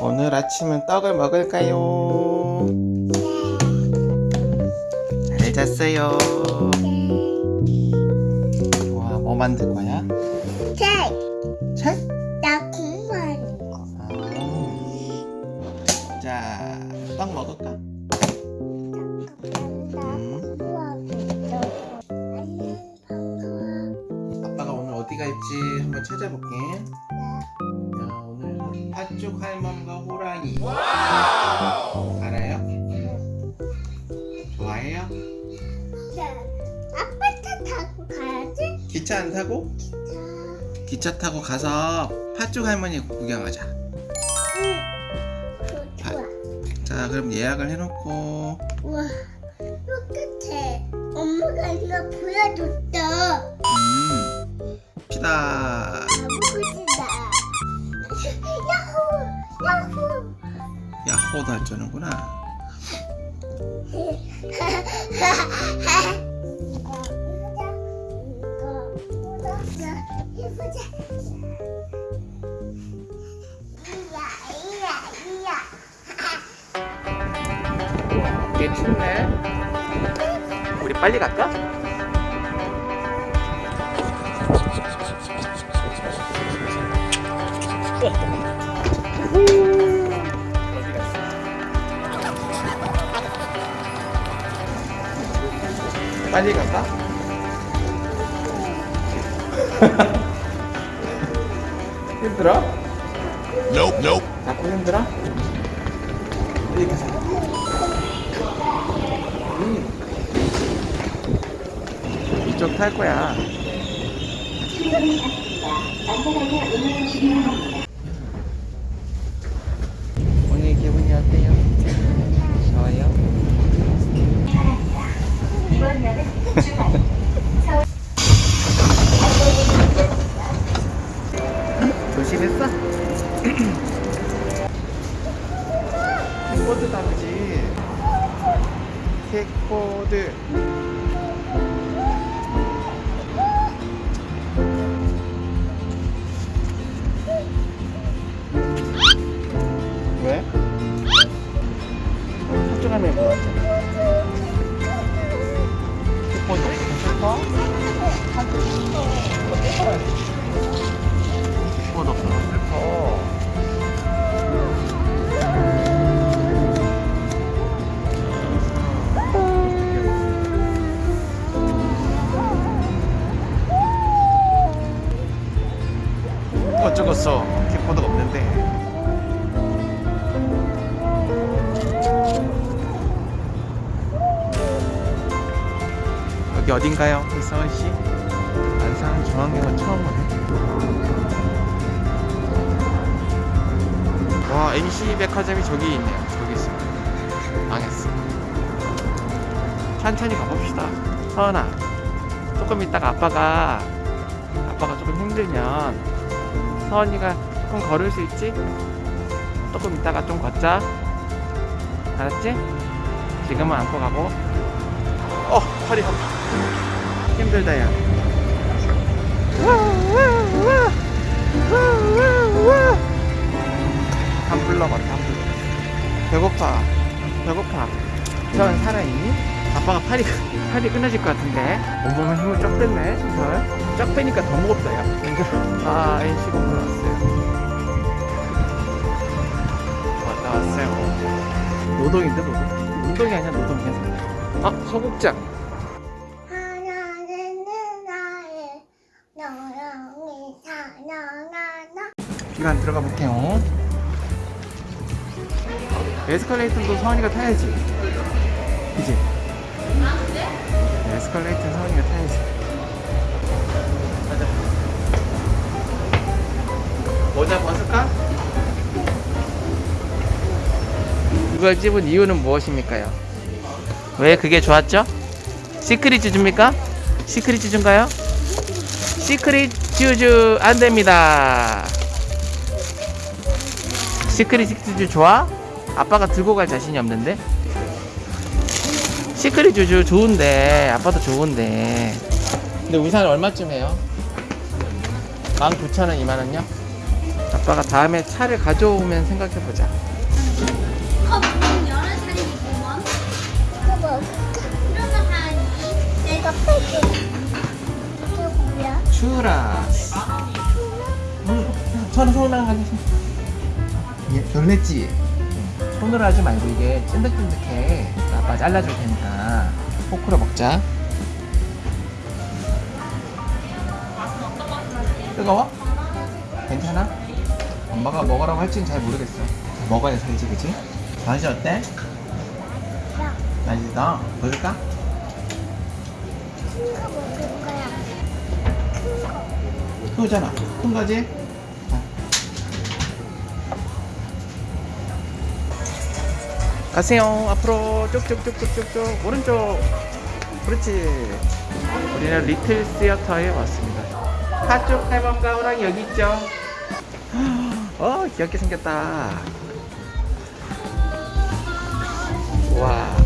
오늘 아침은 떡을 먹을까요? 잘 잤어요. 와, 뭐 만들 거야? 책! 책? 나 공부하는 거. 아. 자, 떡 먹을까? 반가워. 아빠가 오늘 어디 갈지 한번 찾아볼게. 팥죽 할멈과 호랑이. 알아요? 좋아해요? 자, 아빠 차 타고 가야지? 기차 안 타고? 기차 타고 가서 팥죽 할머니 구경하자. 응. 그, 좋아. 자, 그럼 예약을 해놓고. 우와, 똑같아. 엄마가 이거 보여줬어. 음, 피다. 야호! 야호! 야호도 할 줄는구나. 해보자. 이야, 이야, 이야. 꽤 춥네. 우리 빨리 갈까? 빨리 갈까? 힘들어? Nope, nope. 자꾸 힘들어? 빨리 가자. 음. 이쪽 탈 거야. 기분이 어때요? 좋아요? 조심했어? 킥보드 타지 킥보드 소 어딘가요? 이서은씨? 안산 중앙역은 처음 오네 와 NC 백화점이 저기 있네요 저기 있어 망했어 천천히 가봅시다 서은아 조금 있다가 아빠가 아빠가 조금 힘들면 서은이가 조금 걸을 수 있지? 조금 있다가 좀 걷자 알았지? 지금은 안고 가고 어 팔이 아파 힘들다 야. 넘었다 한불 배고파. 배고파. 서은 살아있니? 아빠가 팔이 팔이 끊어질 것 같은데. 온몸에 힘을 쫙 뺐네 서은 쫙 빼니까 더 무겁다 야. 아 NC 건물 왔어요. 왔다 왔어요. 노동인데 노동? 운동이 아니야 노동이야 아 소극장 안 들어가 볼게요 에스컬레이터도 서원이가 타야지 그지? 네, 에스컬레이터 서원이가 타야지 가자 모자 벗을까? 이걸 집은 이유는 무엇입니까요? 왜 그게 좋았죠? 시크릿 줍니까? 시크릿 줍인가요? 시크릿 슈즈 안 됩니다. 시크릿 슈즈 좋아? 아빠가 들고 갈 자신이 없는데. 시크릿 슈즈 좋은데 아빠도 좋은데. 근데 우산 얼마쯤 해요? 19,000원, 2만원요? 아빠가 다음에 차를 가져오면 생각해보자. 컵 여러 살이구먼. 이거 먹을까? 그러면 한 내가 뺄게. 이게 가지. 얘 별냈지. 손으로 하지 말고 이게 찐득찐득해. 아빠 잘라줄 테니까 포크로 먹자. 뜨거워? 괜찮아? 엄마가 먹으라고 할지는 잘 모르겠어. 먹어야 살지, 그치? 맛이 어때? 야, 맛있어? 보여줄까? 큰거 먹을 거야. 큰 거. 크잖아. 큰 거지? 가세요. 앞으로 쭉쭉쭉쭉쭉쭉 오른쪽. 그렇지. 우리는 리틀 시어터에 왔습니다. 가쪽 할멈과 호랑이 여기 있죠. 어 귀엽게 생겼다. 와.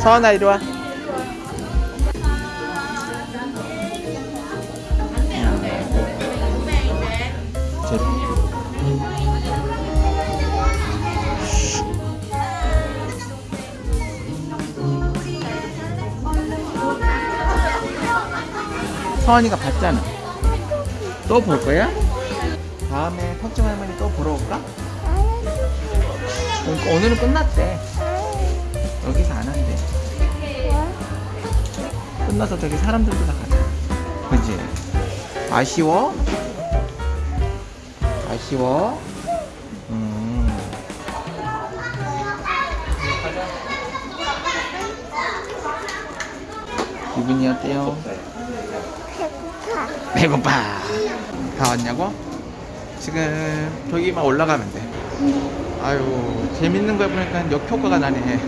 서원아 이리 와. 서원이가 봤잖아. 또 볼 거야? 다음에 턱정 할머니 또 보러 올까? 그러니까 오늘은 끝났대. 여기서 안 한대. 끝나서 저기 사람들도 다 가자. 그지? 아쉬워? 아쉬워? 음. 기분이 어때요? 배고파. 다 왔냐고? 지금 저기만 올라가면 돼. 아유, 재밌는 거 보니까 역효과가 나네.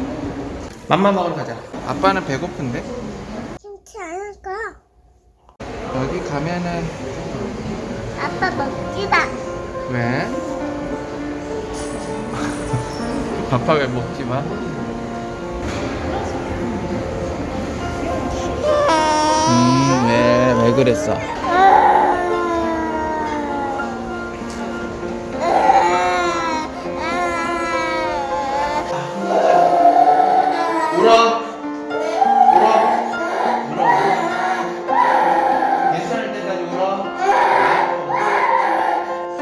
맘마 먹으러 가자. 아빠는 배고픈데? 김치 안 할까? 여기 가면은 아빠 먹지 마. 왜? 아빠 왜 먹지 마? 왜, 왜 그랬어? 울어. 울어. 울어. 괜찮을 때까지 울어.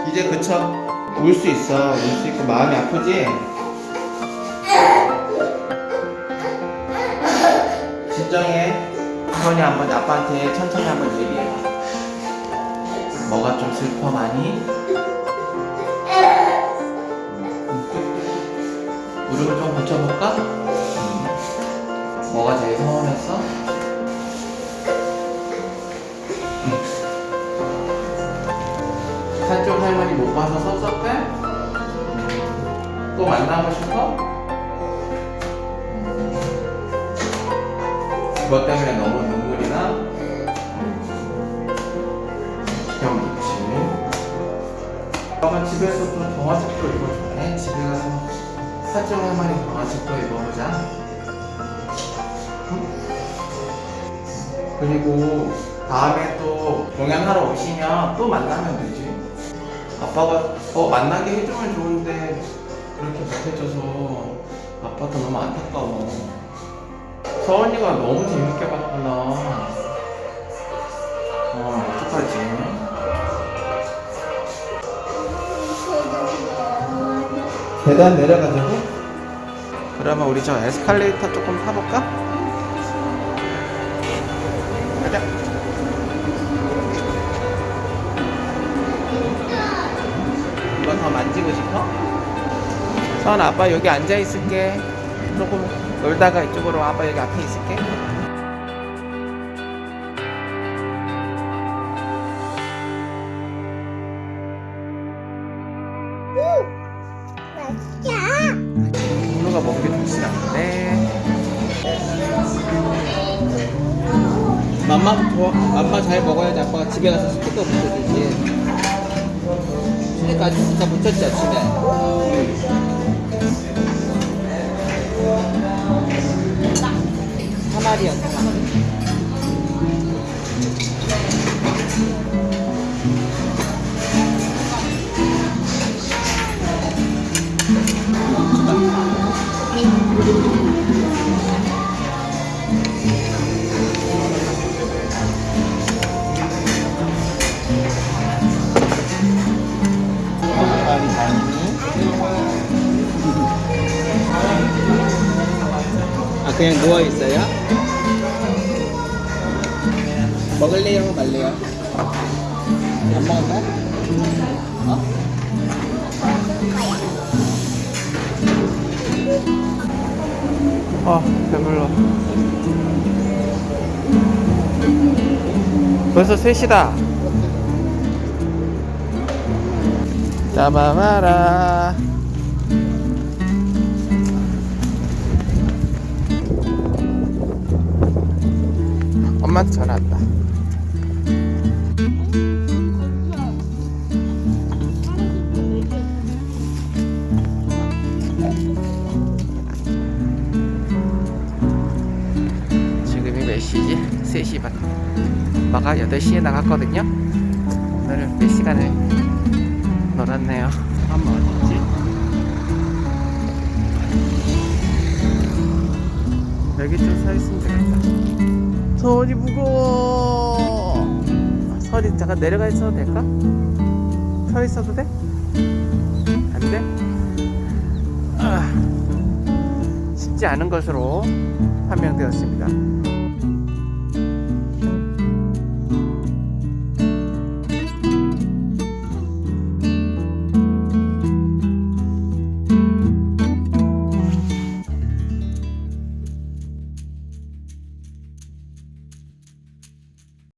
이제 그쳐. 울 수 있어. 울 수 있고 마음이 아프지? 선이 한번 아빠한테 천천히 한번 얘기해봐. 뭐가 좀 슬퍼 많이? 울음을 좀 고쳐볼까? 음. 뭐가 제일 서운했어? 한쪽 할머니 못 봐서 섭섭해? 또 만나고 싶어? 그것 때문에 너무 아빠가 집에서 또 동화책도 읽어줄래? 집에 가서 사정 할머니 동화책도 읽어보자 응? 그리고 다음에 또 공연하러 오시면 또 만나면 되지. 아빠가 어 만나게 해주면 좋은데 그렇게 못해줘서 아빠도 너무 안타까워. 서원이가 너무 재밌게 봤구나. 어 어떡하지? 계단 내려가자고? 그러면 우리 저 에스컬레이터 조금 타볼까? 가자. 이거 더 만지고 싶어? 선 아빠 여기 앉아 있을게. 조금 놀다가 이쪽으로 아빠 여기 앞에 있을게. 아빠 잘 먹어야지. 아빠가 집에 가서 스티커 붙여주지. 집에까지 진짜 붙였지 아침에. 사마리아 사마 Thank you. 그냥 누워 있어요? 먹을래요, 말래요? 안 먹을까? 어? 아 배불러 벌써 3시다 짜마마라 엄마한테 전화 왔다. 지금이 몇 시지? 3시 반. 엄마가 8시에 나갔거든요. 오늘은 몇 시간을 놀았네요. 엄마 어딨지? 여기 좀 서 있으면 되겠다 손이 무거워 손이 잠깐 내려가 있어도 될까? 서 있어도 돼? 안 돼? 아, 쉽지 않은 것으로 판명되었습니다